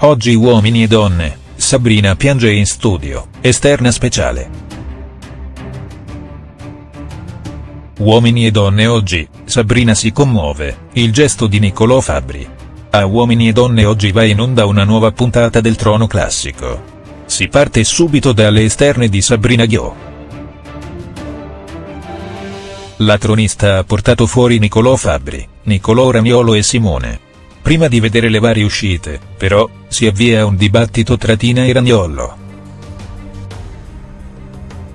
Oggi uomini e donne, Sabrina piange in studio, esterna speciale. Uomini e donne oggi, Sabrina si commuove, il gesto di Niccolò Fabbri. A Uomini e donne oggi va in onda una nuova puntata del Trono Classico. Si parte subito dalle esterne di Sabrina Ghio. La tronista ha portato fuori Niccolò Fabbri, Niccolò Ramiolo e Simone. Prima di vedere le varie uscite, però, si avvia un dibattito tra Tina e Ragnollo.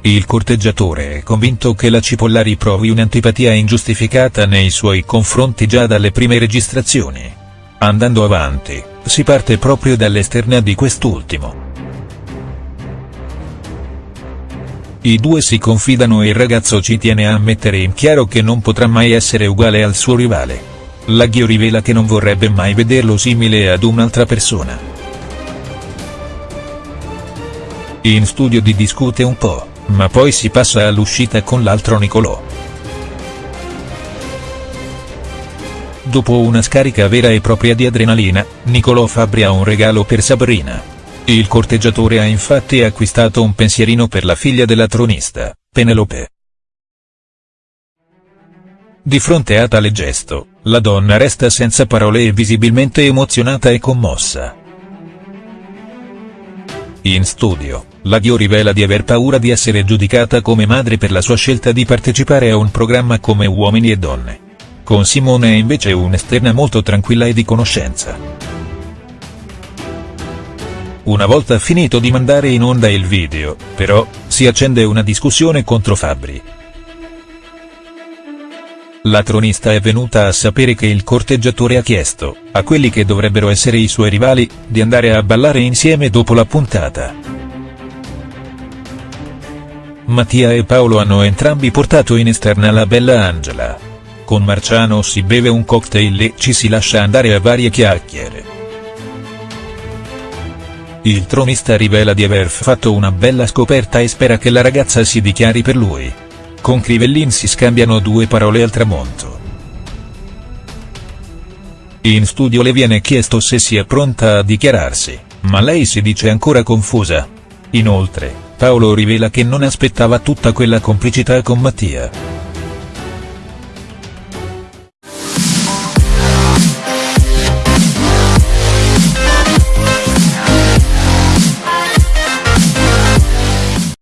Il corteggiatore è convinto che la Cipollari provi un'antipatia ingiustificata nei suoi confronti già dalle prime registrazioni. Andando avanti, si parte proprio dall'esterna di quest'ultimo. I due si confidano e il ragazzo ci tiene a mettere in chiaro che non potrà mai essere uguale al suo rivale. Laghio rivela che non vorrebbe mai vederlo simile ad un'altra persona. In studio di discute un po', ma poi si passa all'uscita con l'altro Nicolò. Dopo una scarica vera e propria di adrenalina, Nicolò Fabbri ha un regalo per Sabrina. Il corteggiatore ha infatti acquistato un pensierino per la figlia della tronista, Penelope. Di fronte a tale gesto, la donna resta senza parole e visibilmente emozionata e commossa. In studio, la Dio rivela di aver paura di essere giudicata come madre per la sua scelta di partecipare a un programma come Uomini e Donne. Con Simone è invece un'esterna molto tranquilla e di conoscenza. Una volta finito di mandare in onda il video, però, si accende una discussione contro Fabbri, la tronista è venuta a sapere che il corteggiatore ha chiesto, a quelli che dovrebbero essere i suoi rivali, di andare a ballare insieme dopo la puntata. Mattia e Paolo hanno entrambi portato in esterna la bella Angela. Con Marciano si beve un cocktail e ci si lascia andare a varie chiacchiere. Il tronista rivela di aver fatto una bella scoperta e spera che la ragazza si dichiari per lui. Con Crivellin si scambiano due parole al tramonto. In studio le viene chiesto se sia pronta a dichiararsi, ma lei si dice ancora confusa. Inoltre, Paolo rivela che non aspettava tutta quella complicità con Mattia.